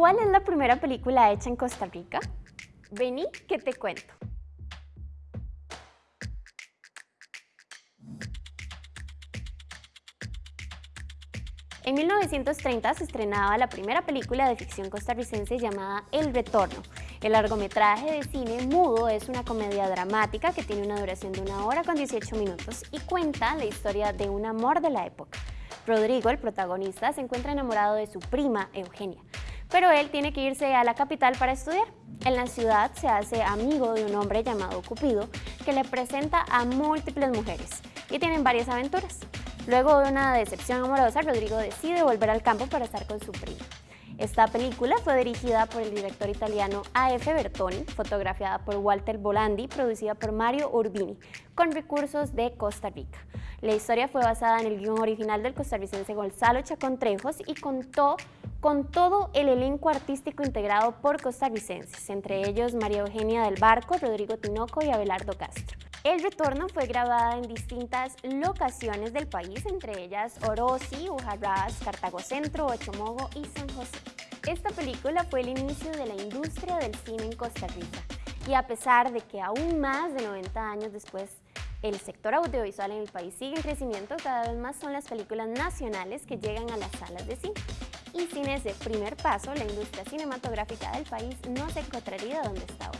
¿Cuál es la primera película hecha en Costa Rica? Vení que te cuento. En 1930 se estrenaba la primera película de ficción costarricense llamada El Retorno. El largometraje de cine mudo es una comedia dramática que tiene una duración de una hora con 18 minutos y cuenta la historia de un amor de la época. Rodrigo, el protagonista, se encuentra enamorado de su prima, Eugenia, pero él tiene que irse a la capital para estudiar. En la ciudad se hace amigo de un hombre llamado Cupido que le presenta a múltiples mujeres y tienen varias aventuras. Luego de una decepción amorosa, Rodrigo decide volver al campo para estar con su prima. Esta película fue dirigida por el director italiano A.F. Bertoni, fotografiada por Walter Bolandi, producida por Mario Urbini, con recursos de Costa Rica. La historia fue basada en el guion original del costarricense Gonzalo Chacón Trejos y contó con todo el elenco artístico integrado por costarricenses, entre ellos María Eugenia del Barco, Rodrigo Tinoco y Abelardo Castro. El retorno fue grabada en distintas locaciones del país, entre ellas Orosi, Ujarrás, Cartago Centro, Ochomogo y San José. Esta película fue el inicio de la industria del cine en Costa Rica y a pesar de que aún más de 90 años después el sector audiovisual en el país sigue en crecimiento, cada vez más son las películas nacionales que llegan a las salas de cine. Y sin ese primer paso, la industria cinematográfica del país no se encontraría donde está ahora.